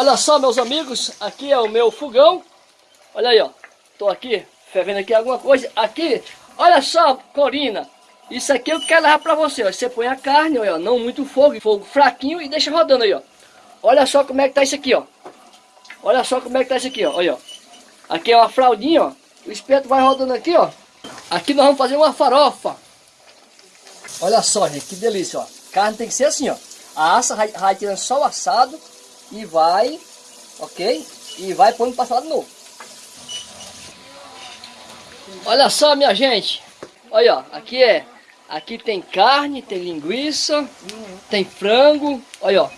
Olha só, meus amigos, aqui é o meu fogão. Olha aí, ó. Tô aqui, fervendo aqui alguma coisa. Aqui, olha só, Corina. Isso aqui eu quero levar pra você, ó. Você põe a carne, ó, não muito fogo, fogo fraquinho e deixa rodando aí, ó. Olha só como é que tá isso aqui, ó. Olha só como é que tá isso aqui, ó. Olha, ó. Aqui é uma fraldinha, ó. O espeto vai rodando aqui, ó. Aqui nós vamos fazer uma farofa. Olha só, gente, que delícia, ó. Carne tem que ser assim, ó. A assa vai, vai tirando só o assado e vai, ok? E vai pondo para lado novo. Olha só, minha gente. Olha, ó, aqui é, aqui tem carne, tem linguiça, tem frango. Olha, ó,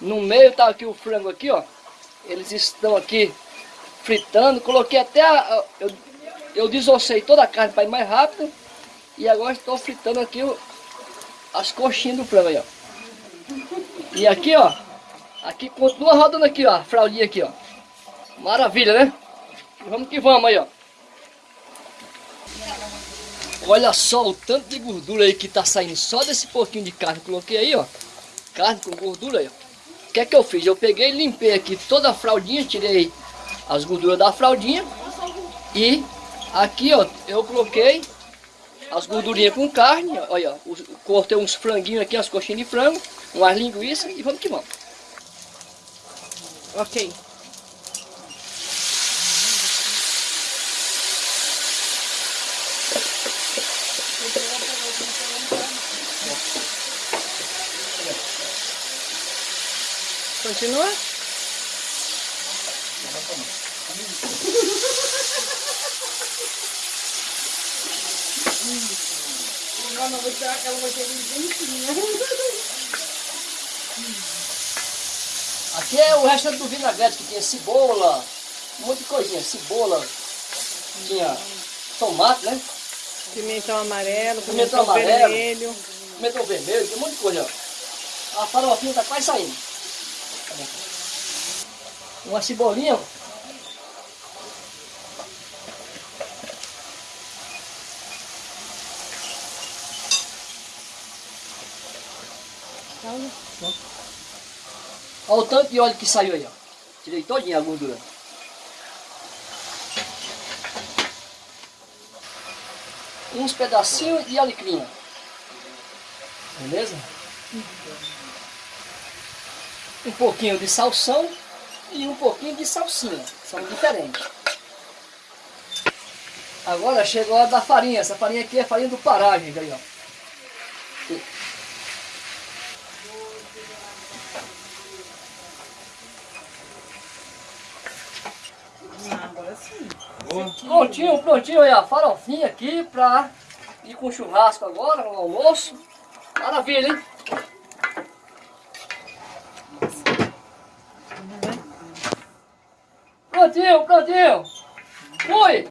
no meio tá aqui o frango aqui, ó. Eles estão aqui fritando. Coloquei até a, eu, eu desossei toda a carne para ir mais rápido. E agora estou fritando aqui as coxinhas do frango aí, ó. E aqui, ó, Aqui continua rodando aqui, ó, a fraldinha aqui, ó. Maravilha, né? vamos que vamos aí, ó. Olha só o tanto de gordura aí que tá saindo só desse pouquinho de carne que coloquei aí, ó. Carne com gordura aí, ó. O que é que eu fiz? Eu peguei, limpei aqui toda a fraldinha, tirei as gorduras da fraldinha. E aqui, ó, eu coloquei as gordurinhas com carne, olha, cortei uns franguinhos aqui, as coxinhas de frango, umas linguiças e vamos que vamos. Ok. Continua? Não, não vou tirar aquela ser Aqui é o resto do vinagrete, que tinha cebola, um monte de coisinha, cebola, tinha tomate, né? Pimentão amarelo, pimentão, pimentão amarelo, vermelho. Pimentão vermelho, tem um monte de coisa, ó. A farofinha tá quase saindo. Uma cebolinha, Pronto. Olha o tanto de óleo que saiu aí, ó. Tirei todinha a gordura. Uns pedacinhos de alecrim. Beleza? Um pouquinho de salsão e um pouquinho de salsinha. São diferentes. Agora chegou a da farinha. Essa farinha aqui é farinha do Pará, gente. Aí, ó. Prontinho, prontinho aí a farofinha aqui pra ir com churrasco agora, no almoço. Maravilha, hein? Prontinho, prontinho. Fui!